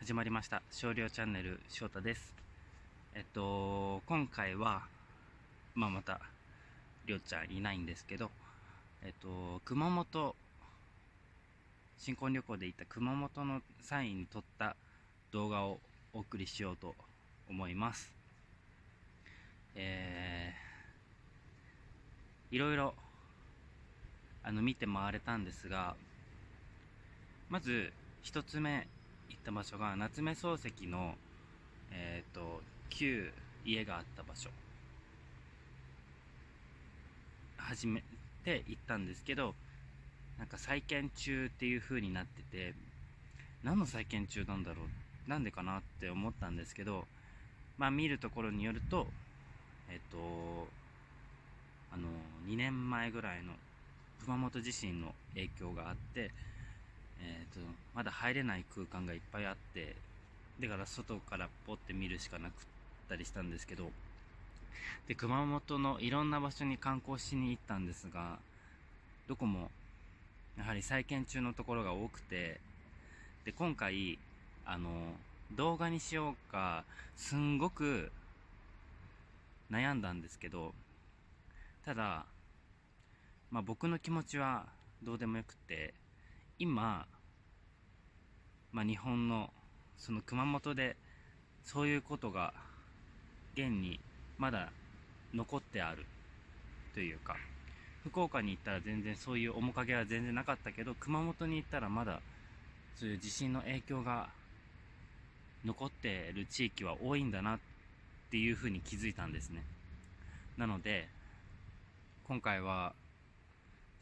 始まりました。少量チャンネル翔太です。えっと今回はまあまたりょうちゃんいないんですけどえっと熊本新婚旅行で行った熊本の際に撮った動画をお送りしようと思います。えー、いろいろあの見て回れたんですがまず一つ目行った場所が夏目漱石の、えーと、旧家があった場所。初めて行ったんですけどなんか再建中っていう風になってて何の再建中なんだろうなんでかなって思ったんですけどまあ見るところによるとえっ、ー、とあの2年前ぐらいの熊本地震の影響があってえーと、まだ入れない空間がいっぱいあってだから外からポッて見るしかなくったりしたんですけどで熊本のいろんな場所に観光しに行ったんですがどこもやはり再建中のところが多くてで今回あの動画にしようかすんごく悩んだんですけどただ、まあ、僕の気持ちはどうでもよくて今、まあ、日本のその熊本でそういうことが現にまだ残ってあるというか福岡に行ったら全然そういう面影は全然なかったけど熊本に行ったらまだそういう地震の影響が残ってる地域は多いんだなっていうふうに気づいたんですね。なので今回は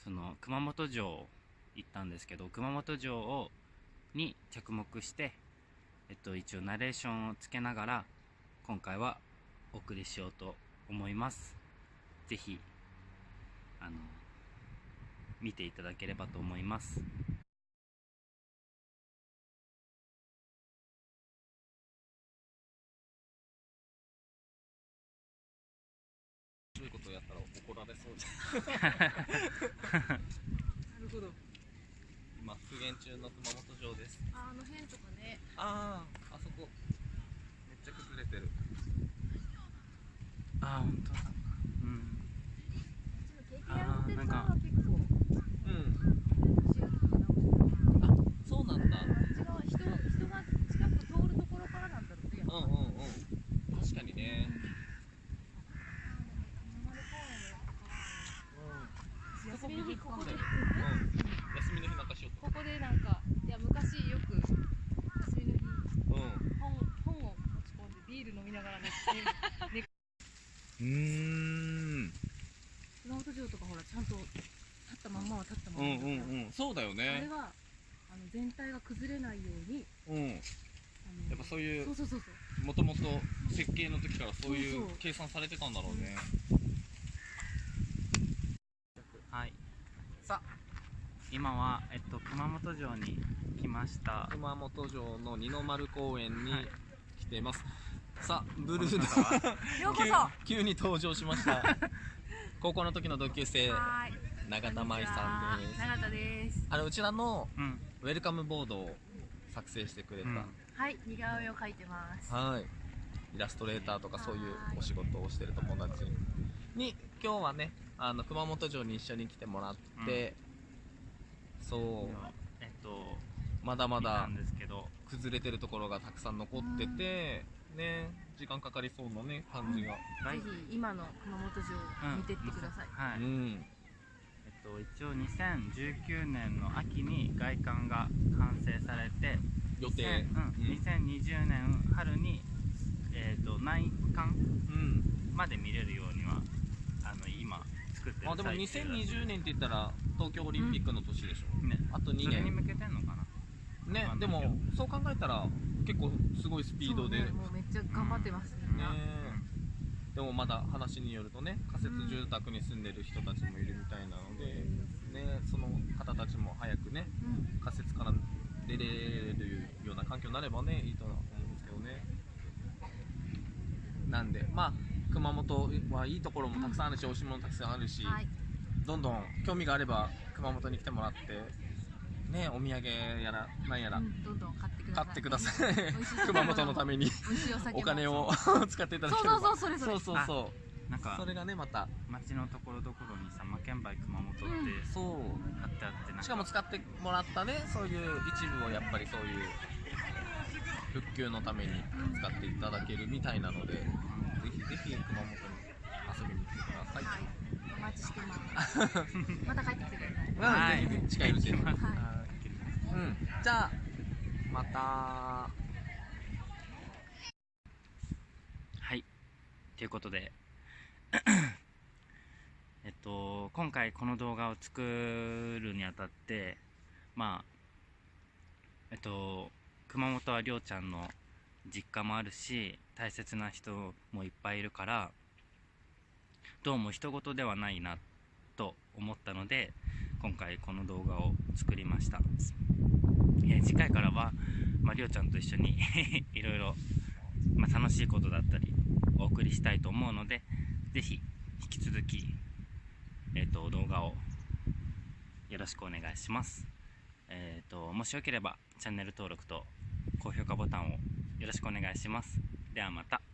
その熊本城行ったんですけど熊本城をに着目して、えっと、一応ナレーションをつけながら今回はお送りしようと思います。是非あの見ていただければと思います。そういうことやったら怒られそうじゃなるほど今復元中の熊本城です。ああの辺とかね。あああそこ。めっちゃ崩れてる。ああ本当だ。うん。ああなんか。うん。あそうなんだ。人人が近く通るところからなんだろうねうんうんうん。確かにね。休みの日ここで、うん休みの日なんかしよここでなんかいや昔よく休みの日ううん本本を持ち込んでビール飲みながら寝てうーん。熊本城とかほらちゃんと立ったまんまは立ったまうんうまだから。んうんそうだよあれねはあの全体が崩れないようにうん。あのやっぱそういうそうそうそうそう。もともと設計の時からそういそうそう。う計算されてたんだろうね。はい。さあ今は、えっと、熊本城に来ました。熊本城の二の丸公園にはい来ています、さあブルーこの方は。の ようこそ。急急に登場しました。高校の時の同級生永田舞さんです。永田です。あのうちらのうん。ウェルカムボードを作成してくれた、うん。はい似顔絵を描いてます。はい。イラストレーターとかそういうお仕事をしてる友達に。今日はねあの熊本城に一緒に来てもらって、そう。えっとまだまだ見たんですけど。崩れてるところがたくさん残ってて、ね時間かかりそうなね感じが、ぜひ今の熊本城を見てってください、はい、うん。えっと一応2019年の秋に外観が完成されて予定。2000うん。2020年春にえっと内観うん。まで見れるようにはあの今作ってるあでも最中だ2020年って言ったら東京オリンピックの年でしょ、ね。あと2年。それに向けてんのかな。ねでもそう考えたら結構すごいスピードで、ねもうめっちゃ頑張ってますね。でもまだ話によるとね仮設住宅に住んでる人たちもいるみたいなので、ね、その方たちも早くねうん。仮設から出れるような環境になればねいいとは思うんですけどね。なんでまあ熊本はいいところもたくさんあるし、美味しいものたくさんあるし、はい。どんどん興味があれば熊本に来てもらってねお土産やらなんやら。うんどんどん買ってください。買ってください。熊本のために。美味しいお酒も。お金を 使っていただそうければ。そうそうそれそれ。そうそうそう。なんかそれがねまた。街のところどころにさ魔剣梅熊本ってうん。そう貼ってあってなんか。しかも使ってもらったねそういう一部をやっぱりそういう復旧のために使っていただけるみたいなのでぜひぜひ熊本に遊びに来てください、はい。お待ちしてます。また帰ってきてください。うんはい。ぜひぜひ近いうちに、はいうん、じゃあ。また。はい。ということで。えっと今回この動画を作るにあたってまあえっと熊本はりょうちゃんの実家もあるし大切な人もいっぱいいるからどうも人事ではないなと思ったので今回この動画を作りました、え次回からは、まあ、りょうちゃんと一緒に いろいろまあ、楽しいことだったりお送りしたいと思うのでぜひ引き続き、えー、と動画をよろしくお願いします、えー、ともしよければチャンネル登録と高評価ボタンをよろしくお願いします。ではまた。